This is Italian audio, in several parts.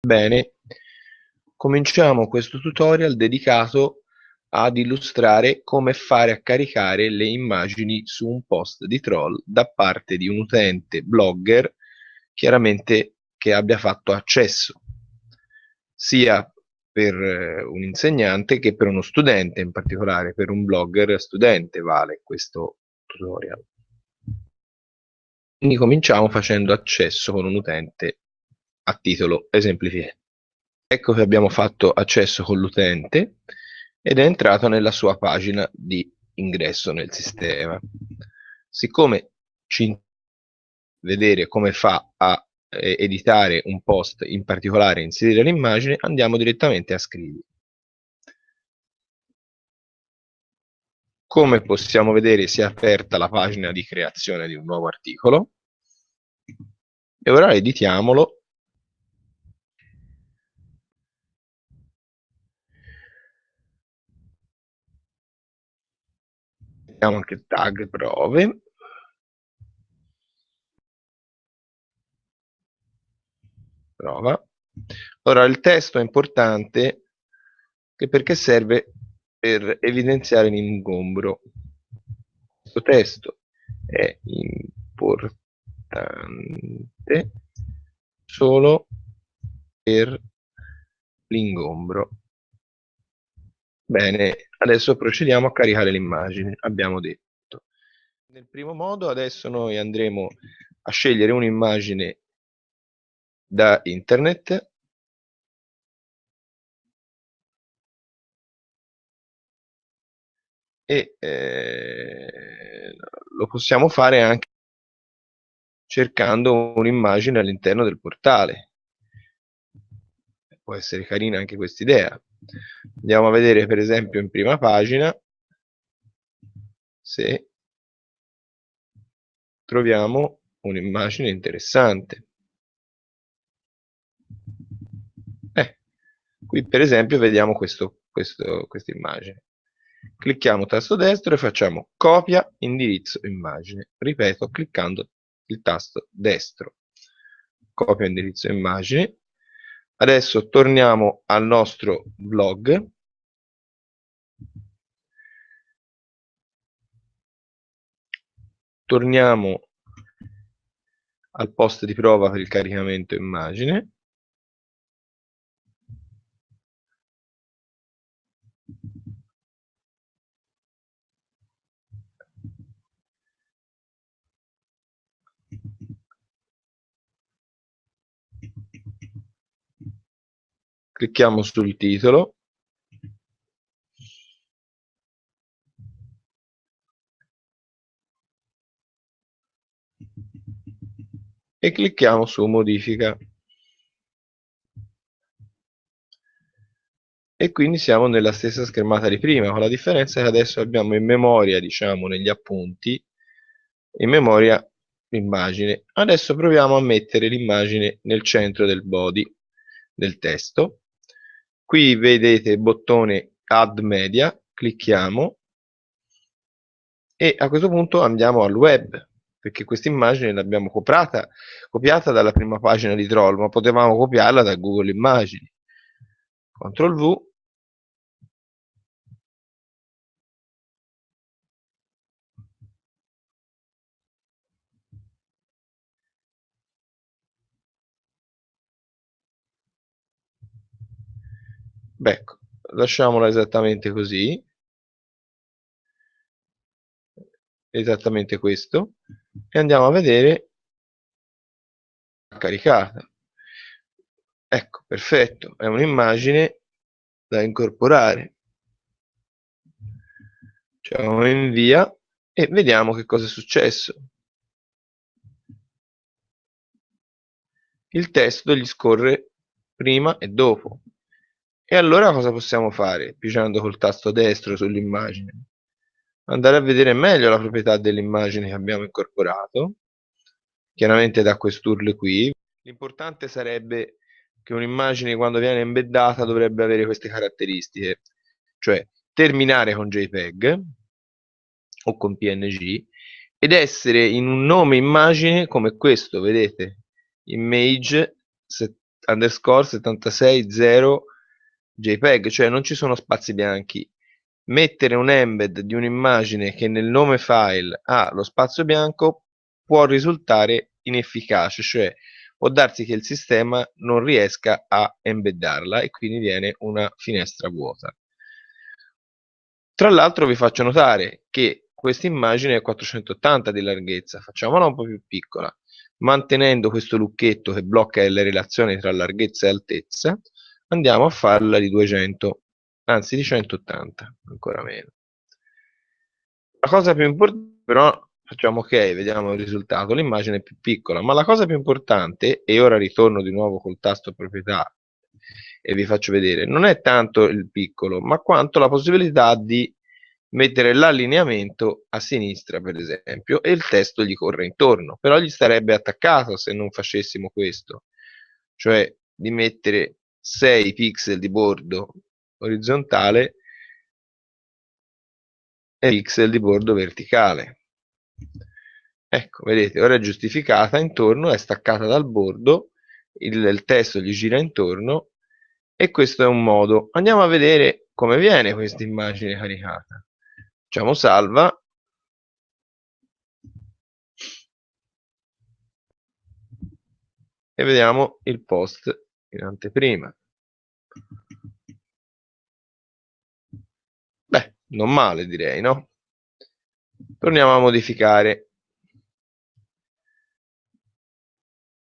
Bene, cominciamo questo tutorial dedicato ad illustrare come fare a caricare le immagini su un post di troll da parte di un utente blogger chiaramente che abbia fatto accesso sia per eh, un insegnante che per uno studente in particolare per un blogger studente vale questo tutorial. Quindi cominciamo facendo accesso con un utente a titolo esemplificativo. Ecco che abbiamo fatto accesso con l'utente ed è entrato nella sua pagina di ingresso nel sistema. Siccome ci vedere come fa a eh, editare un post, in particolare inserire l'immagine, andiamo direttamente a scrivere. Come possiamo vedere si è aperta la pagina di creazione di un nuovo articolo e ora editiamolo mettiamo anche tag prove. Prova. Ora il testo è importante perché serve per evidenziare l'ingombro. Questo testo è importante solo per l'ingombro. Bene, adesso procediamo a caricare l'immagine, abbiamo detto. Nel primo modo adesso noi andremo a scegliere un'immagine da internet e eh, lo possiamo fare anche cercando un'immagine all'interno del portale. Può essere carina anche questa idea andiamo a vedere per esempio in prima pagina. Se troviamo un'immagine interessante. Eh, qui per esempio vediamo questa immagine. Clicchiamo tasto destro e facciamo copia indirizzo immagine. Ripeto cliccando il tasto destro. Copia indirizzo immagine Adesso torniamo al nostro blog. Torniamo al post di prova per il caricamento immagine. Clicchiamo sul titolo. E clicchiamo su modifica. E quindi siamo nella stessa schermata di prima con la differenza che adesso abbiamo in memoria diciamo negli appunti in memoria l'immagine. Adesso proviamo a mettere l'immagine nel centro del body del testo qui vedete il bottone add media clicchiamo e a questo punto andiamo al web perché questa immagine l'abbiamo copiata, copiata dalla prima pagina di Troll ma potevamo copiarla da Google Immagini. CTRL V Beh, lasciamola esattamente così. Esattamente questo. E andiamo a vedere caricata. Ecco, perfetto, è un'immagine da incorporare. Facciamo invia e vediamo che cosa è successo. Il testo gli scorre prima e dopo. E allora cosa possiamo fare, pigiando col tasto destro sull'immagine? Andare a vedere meglio la proprietà dell'immagine che abbiamo incorporato, chiaramente da quest'URL qui. L'importante sarebbe che un'immagine quando viene embeddata dovrebbe avere queste caratteristiche, cioè terminare con JPEG o con PNG ed essere in un nome immagine come questo, vedete? Image underscore 760 JPEG, cioè non ci sono spazi bianchi. Mettere un embed di un'immagine che nel nome file ha lo spazio bianco può risultare inefficace, cioè può darsi che il sistema non riesca a embeddarla e quindi viene una finestra vuota. Tra l'altro vi faccio notare che questa immagine è 480 di larghezza, facciamola un po' più piccola, mantenendo questo lucchetto che blocca le relazioni tra larghezza e altezza, andiamo a farla di 200, anzi di 180, ancora meno. La cosa più importante però facciamo ok, vediamo il risultato, l'immagine è più piccola, ma la cosa più importante, e ora ritorno di nuovo col tasto proprietà e vi faccio vedere, non è tanto il piccolo, ma quanto la possibilità di mettere l'allineamento a sinistra per esempio e il testo gli corre intorno, però gli starebbe attaccato se non facessimo questo, cioè di mettere 6 pixel di bordo orizzontale e pixel di bordo verticale Ecco, vedete, ora è giustificata intorno, è staccata dal bordo, il, il testo gli gira intorno e questo è un modo. Andiamo a vedere come viene questa immagine caricata. Facciamo salva. E vediamo il post in anteprima. Beh, non male direi, no? Torniamo a modificare.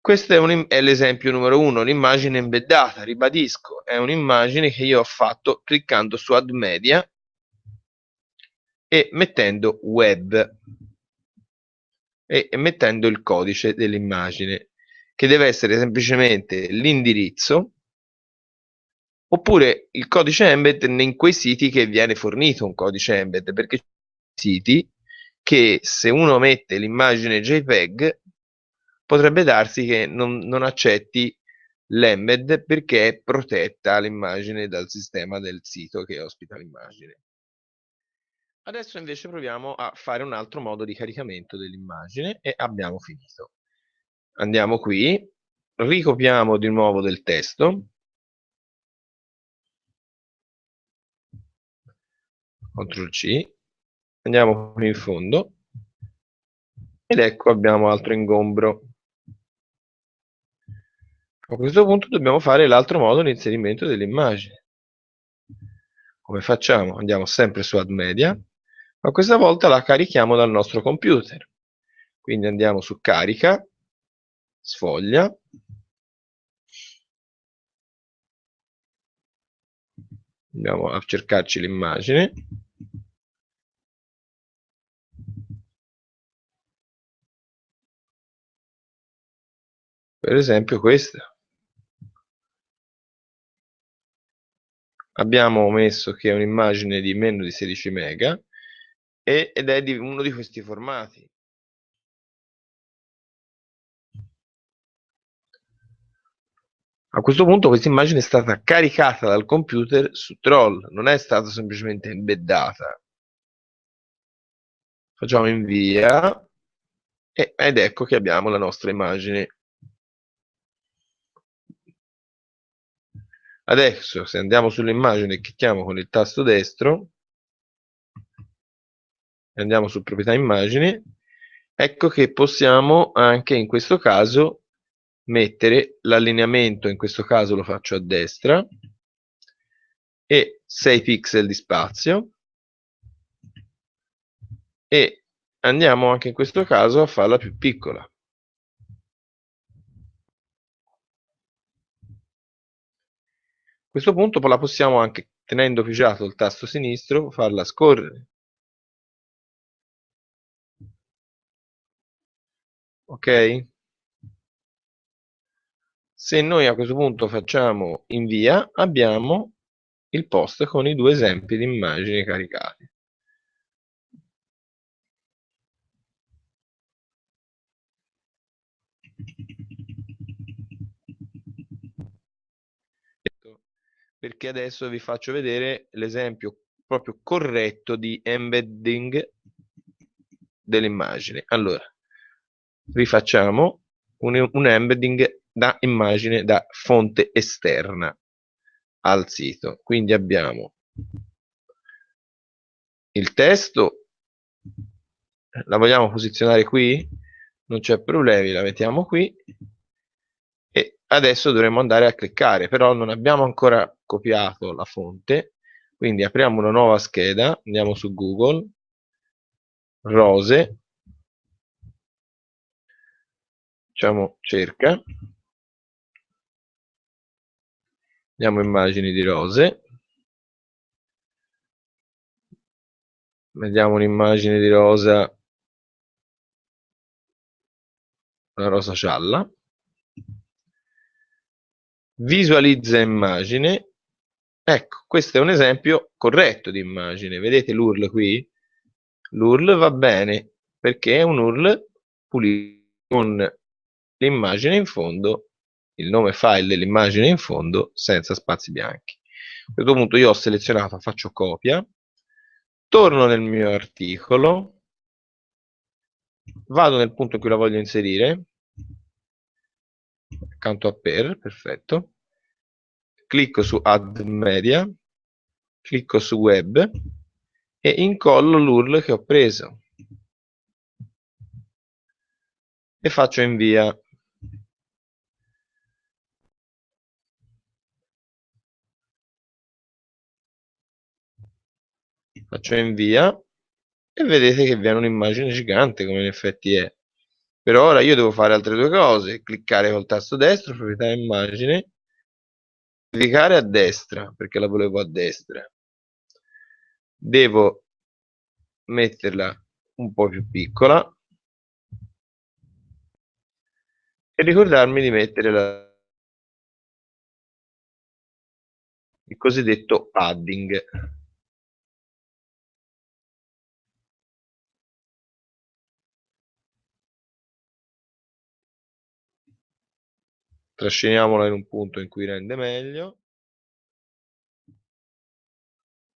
Questo è, è l'esempio numero uno, l'immagine embeddata, ribadisco, è un'immagine che io ho fatto cliccando su Add Media e mettendo Web e mettendo il codice dell'immagine che deve essere semplicemente l'indirizzo oppure il codice embed in quei siti che viene fornito un codice embed perché siti che se uno mette l'immagine JPEG potrebbe darsi che non, non accetti l'embed perché è protetta l'immagine dal sistema del sito che ospita l'immagine. Adesso invece proviamo a fare un altro modo di caricamento dell'immagine e abbiamo finito. Andiamo qui, ricopiamo di nuovo del testo, CTRL C, andiamo qui in fondo. Ed ecco abbiamo altro ingombro. A questo punto dobbiamo fare l'altro modo di inserimento dell'immagine. Come facciamo? andiamo sempre su add media ma questa volta la carichiamo dal nostro computer. Quindi andiamo su carica sfoglia. Andiamo a cercarci l'immagine. Per esempio questa. Abbiamo messo che è un'immagine di meno di 16 mega ed è di uno di questi formati a questo punto questa immagine è stata caricata dal computer su Troll non è stata semplicemente embeddata facciamo invia ed ecco che abbiamo la nostra immagine. Adesso se andiamo sull'immagine e clicchiamo con il tasto destro e andiamo su proprietà immagini, ecco che possiamo anche in questo caso mettere l'allineamento, in questo caso lo faccio a destra, e 6 pixel di spazio e andiamo anche in questo caso a farla più piccola. questo punto la possiamo anche, tenendo pigiato il tasto sinistro, farla scorrere. Ok? Se noi a questo punto facciamo invia, abbiamo il post con i due esempi di immagini caricati. perché adesso vi faccio vedere l'esempio proprio corretto di embedding dell'immagine. Allora, rifacciamo un, un embedding da immagine da fonte esterna al sito. Quindi abbiamo il testo, la vogliamo posizionare qui? Non c'è problemi, la mettiamo qui. E adesso dovremo andare a cliccare, però non abbiamo ancora copiato la fonte, quindi apriamo una nuova scheda, andiamo su Google, rose, facciamo cerca, Vediamo immagini di rose. Vediamo un'immagine di rosa, una rosa gialla. Visualizza immagine. Ecco, questo è un esempio corretto di immagine. Vedete l'URL qui? L'URL va bene perché è un URL pulito con l'immagine in fondo il nome file dell'immagine in fondo senza spazi bianchi. A questo punto io ho selezionato, faccio copia, torno nel mio articolo, vado nel punto in cui la voglio inserire, accanto a per, perfetto, clicco su add media, clicco su web e incollo l'URL che ho preso e faccio invia. Faccio invia e vedete che viene un'immagine gigante come in effetti è. Però ora io devo fare altre due cose cliccare col tasto destro proprietà immagine cliccare a destra perché la volevo a destra. Devo metterla un po' più piccola e ricordarmi di mettere la il cosiddetto padding trasciniamola in un punto in cui rende meglio.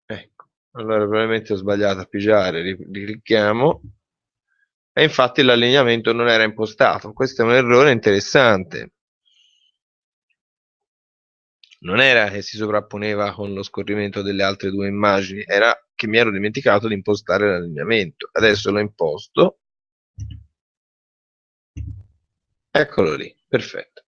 Ecco allora probabilmente ho sbagliato a pigiare riclicchiamo e infatti l'allineamento non era impostato. Questo è un errore interessante. Non era che si sovrapponeva con lo scorrimento delle altre due immagini era che mi ero dimenticato di impostare l'allineamento. Adesso l'ho imposto. Eccolo lì perfetto